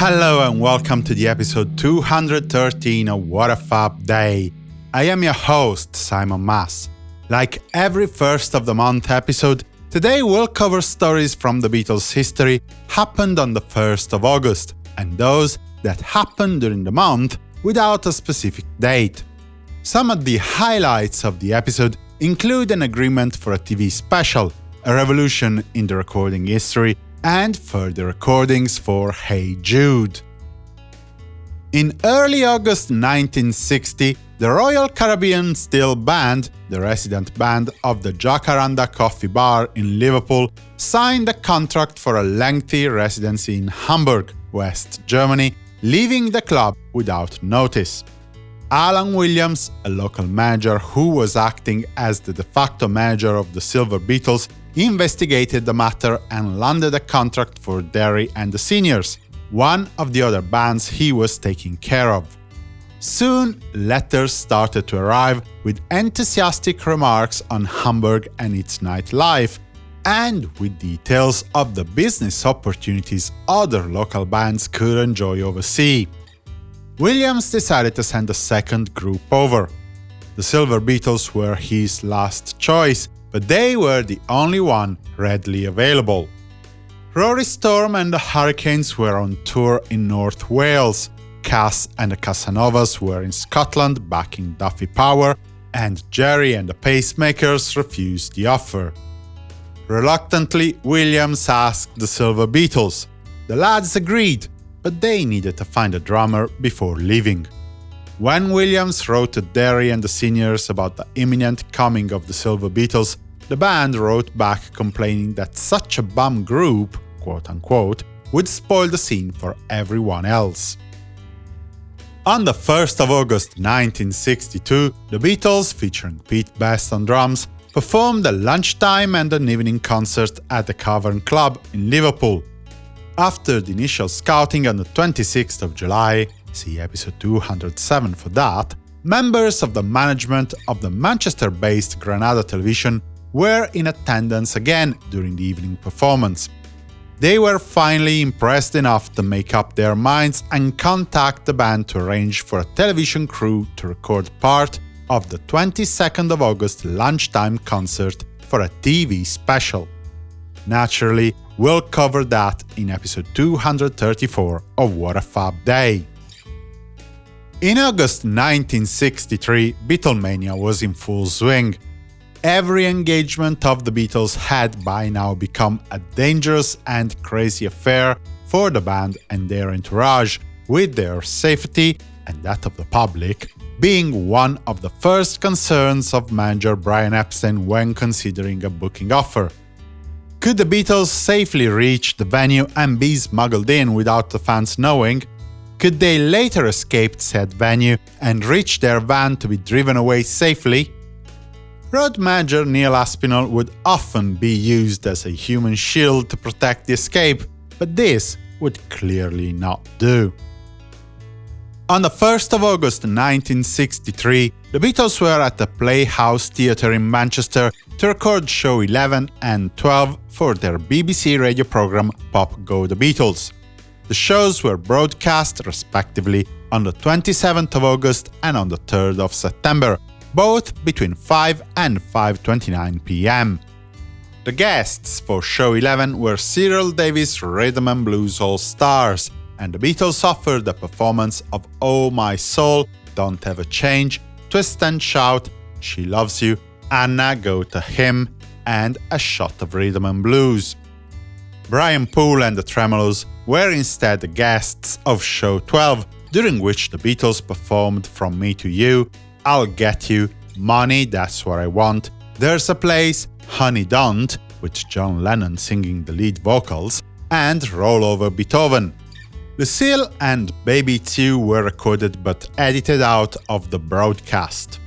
Hello and welcome to the episode 213 of What a Fab Day. I am your host, Simon Mas. Like every first of the month episode, today we'll cover stories from the Beatles' history happened on the 1st of August, and those that happened during the month without a specific date. Some of the highlights of the episode include an agreement for a TV special, a revolution in the recording history, and further recordings for Hey Jude. In early August 1960, the Royal Caribbean Steel Band, the resident band of the Jacaranda Coffee Bar in Liverpool, signed a contract for a lengthy residency in Hamburg, West Germany, leaving the club without notice. Alan Williams, a local manager who was acting as the de facto manager of the Silver Beetles, investigated the matter and landed a contract for Derry and the Seniors, one of the other bands he was taking care of. Soon, letters started to arrive with enthusiastic remarks on Hamburg and its nightlife, and with details of the business opportunities other local bands could enjoy overseas. Williams decided to send a second group over. The Silver Beetles were his last choice, but they were the only one readily available. Rory Storm and the Hurricanes were on tour in North Wales, Cass and the Casanovas were in Scotland backing Duffy Power, and Gerry and the Pacemakers refused the offer. Reluctantly, Williams asked the Silver Beetles. The lads agreed, but they needed to find a drummer before leaving. When Williams wrote to Derry and the seniors about the imminent coming of the Silver Beetles, the band wrote back complaining that such a bum group, quote-unquote, would spoil the scene for everyone else. On the 1st of August 1962, the Beatles, featuring Pete Best on drums, performed a lunchtime and an evening concert at the Cavern Club in Liverpool. After the initial scouting on the 26th of July, see episode 207 for that, members of the management of the Manchester-based Granada Television were in attendance again during the evening performance. They were finally impressed enough to make up their minds and contact the band to arrange for a television crew to record part of the 22nd of August lunchtime concert for a TV special. Naturally, we'll cover that in episode 234 of What a Fab Day. In August 1963, Beatlemania was in full swing. Every engagement of the Beatles had by now become a dangerous and crazy affair for the band and their entourage, with their safety, and that of the public, being one of the first concerns of manager Brian Epstein when considering a booking offer. Could the Beatles safely reach the venue and be smuggled in without the fans knowing? Could they later escape said venue and reach their van to be driven away safely? Road manager Neil Aspinall would often be used as a human shield to protect the escape, but this would clearly not do. On the 1st of August 1963, the Beatles were at the Playhouse Theatre in Manchester to record show 11 and 12 for their BBC radio programme Pop Go The Beatles. The shows were broadcast, respectively, on the 27th of August and on the 3rd of September, both between 5 and 5.29 pm. The guests for Show 11 were Cyril Davies Rhythm and Blues All-Stars, and the Beatles offered a performance of Oh My Soul, Don't Ever Change, Twist and Shout, She Loves You, Anna Go to Him, and A Shot of Rhythm and Blues. Brian Poole and the Tremeloes were instead the guests of Show 12, during which the Beatles performed From Me to You, I'll Get You, Money, That's What I Want, There's a Place, Honey Don't, with John Lennon singing the lead vocals, and Roll Over Beethoven. Lucille and Baby It's You were recorded but edited out of the broadcast.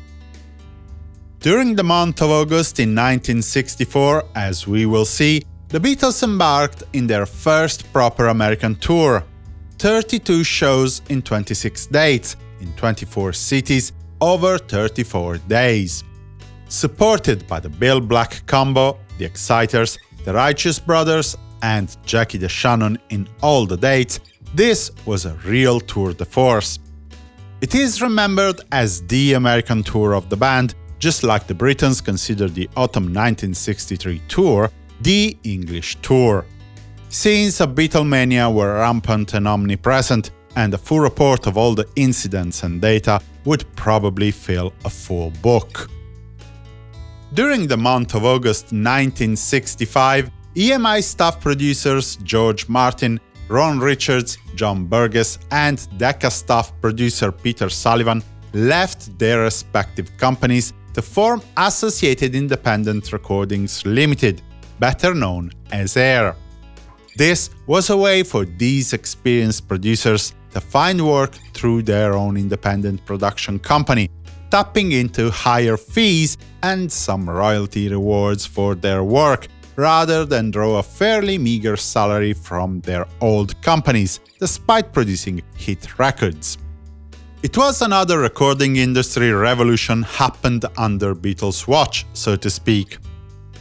During the month of August in 1964, as we will see, the Beatles embarked in their first proper American tour. 32 shows in 26 dates, in 24 cities, over 34 days. Supported by the Bill Black Combo, the Exciters, the Righteous Brothers and Jackie DeShannon in all the dates, This was a real tour de force. It is remembered as the American tour of the band, just like the Britons consider the autumn 1963 tour the English tour. Scenes of Beatlemania were rampant and omnipresent, and a full report of all the incidents and data would probably fill a full book. During the month of August 1965, EMI staff producers George Martin, Ron Richards, John Burgess, and Decca staff producer Peter Sullivan left their respective companies to form Associated Independent Recordings Limited, better known as AIR. This was a way for these experienced producers to find work through their own independent production company, tapping into higher fees and some royalty rewards for their work, rather than draw a fairly meager salary from their old companies, despite producing hit records. It was another recording industry revolution happened under Beatles' watch, so to speak.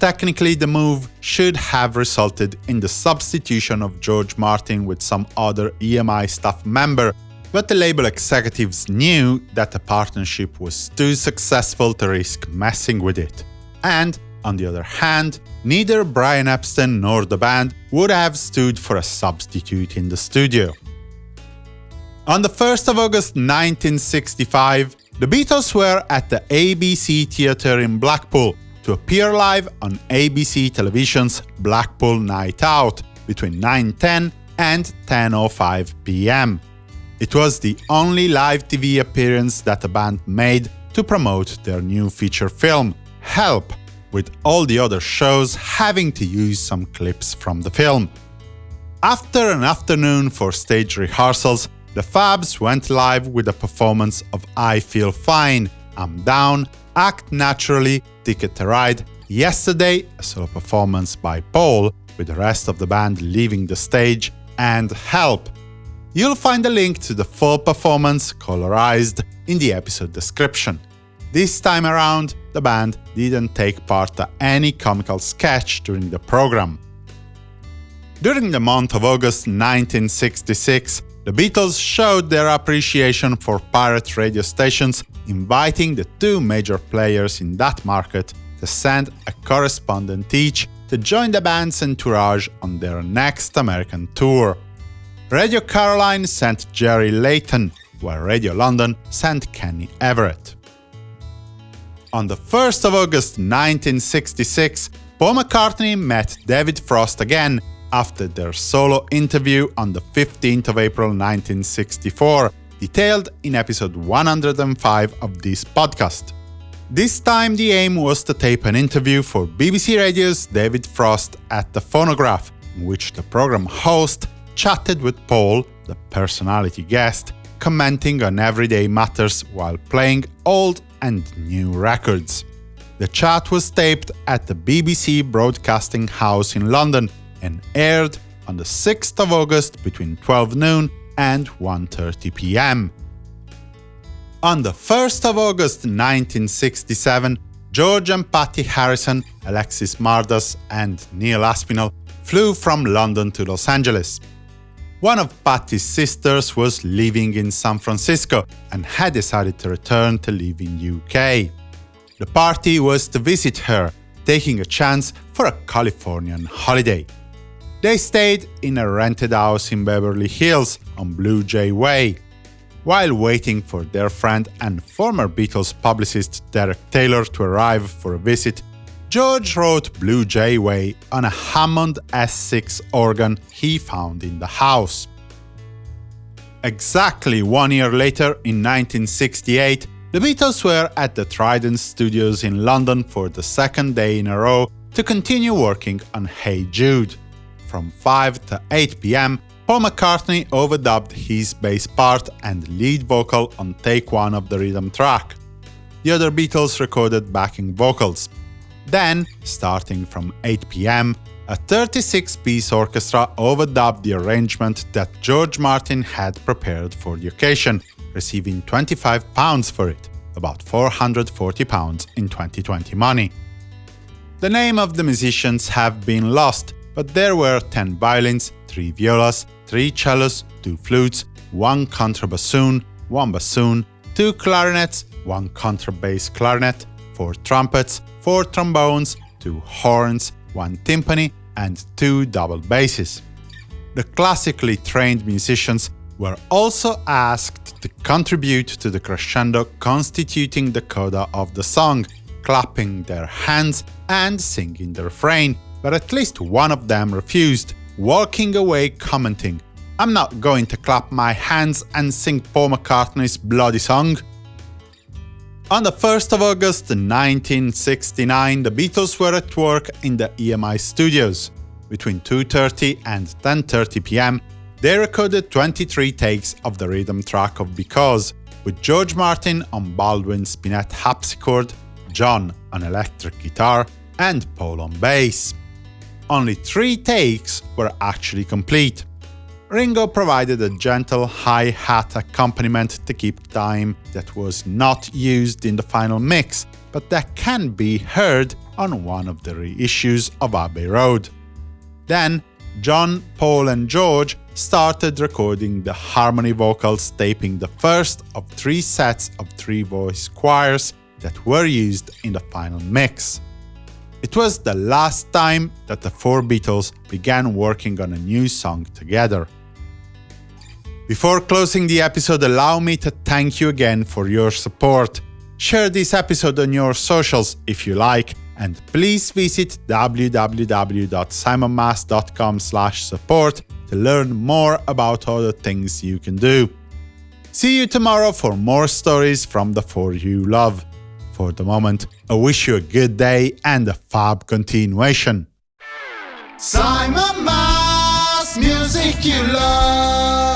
Technically, the move should have resulted in the substitution of George Martin with some other EMI staff member, but the label executives knew that the partnership was too successful to risk messing with it. And, on the other hand, neither Brian Epstein nor the band would have stood for a substitute in the studio. On the 1st of August 1965, the Beatles were at the ABC Theatre in Blackpool to appear live on ABC Television's Blackpool Night Out between 9.10 and 10.05 pm. It was the only live TV appearance that the band made to promote their new feature film, Help, with all the other shows having to use some clips from the film. After an afternoon for stage rehearsals, the Fabs went live with a performance of I Feel Fine, I'm Down, Act Naturally, Ticket to Ride, Yesterday, a solo performance by Paul, with the rest of the band leaving the stage, and Help. You'll find a link to the full performance, colorized, in the episode description. This time around, the band didn't take part to any comical sketch during the program. During the month of August 1966, the Beatles showed their appreciation for pirate radio stations, inviting the two major players in that market to send a correspondent each to join the band's entourage on their next American tour. Radio Caroline sent Jerry Layton, while Radio London sent Kenny Everett. On the 1st of August 1966, Paul McCartney met David Frost again after their solo interview on the 15th of April 1964, detailed in episode 105 of this podcast. This time the aim was to tape an interview for BBC Radio's David Frost at the phonograph, in which the program host chatted with Paul, the personality guest, commenting on everyday matters while playing old and new records. The chat was taped at the BBC Broadcasting House in London and aired on the 6th of August between 12 noon and 1.30 pm. On the 1st of August 1967, George and Pattie Harrison, Alexis Mardas and Neil Aspinall flew from London to Los Angeles. One of Pattie's sisters was living in San Francisco and had decided to return to live in UK. The party was to visit her, taking a chance for a Californian holiday. They stayed in a rented house in Beverly Hills on Blue Jay Way. While waiting for their friend and former Beatles publicist Derek Taylor to arrive for a visit, George wrote Blue Jay Way on a Hammond S6 organ he found in the house. Exactly one year later, in 1968, the Beatles were at the Trident Studios in London for the second day in a row to continue working on Hey Jude from 5 to 8 pm, Paul McCartney overdubbed his bass part and lead vocal on take one of the rhythm track. The other Beatles recorded backing vocals. Then, starting from 8 pm, a 36-piece orchestra overdubbed the arrangement that George Martin had prepared for the occasion, receiving £25 for it, about £440 in 2020 money. The name of the musicians have been lost, but there were 10 violins, 3 violas, 3 cellos, 2 flutes, 1 contrabassoon, 1 bassoon, 2 clarinets, 1 contrabass clarinet, 4 trumpets, 4 trombones, 2 horns, 1 timpani, and 2 double basses. The classically trained musicians were also asked to contribute to the crescendo constituting the coda of the song, clapping their hands and singing the refrain, but at least one of them refused, walking away commenting, I'm not going to clap my hands and sing Paul McCartney's bloody song. On the 1st of August 1969, the Beatles were at work in the EMI studios. Between 2.30 and 10.30 pm, they recorded 23 takes of the rhythm track of Because, with George Martin on Baldwin Spinet harpsichord, John on electric guitar, and Paul on bass. Only three takes were actually complete. Ringo provided a gentle hi-hat accompaniment to keep time that was not used in the final mix, but that can be heard on one of the reissues of Abbey Road. Then, John, Paul and George started recording the harmony vocals taping the first of three sets of three-voice choirs that were used in the final mix. It was the last time that the four Beatles began working on a new song together. Before closing the episode, allow me to thank you again for your support. Share this episode on your socials if you like, and please visit www.simonmas.com support to learn more about all the things you can do. See you tomorrow for more stories from the four you love. For the moment, I wish you a good day and a fab continuation. Simon Mas, music you love.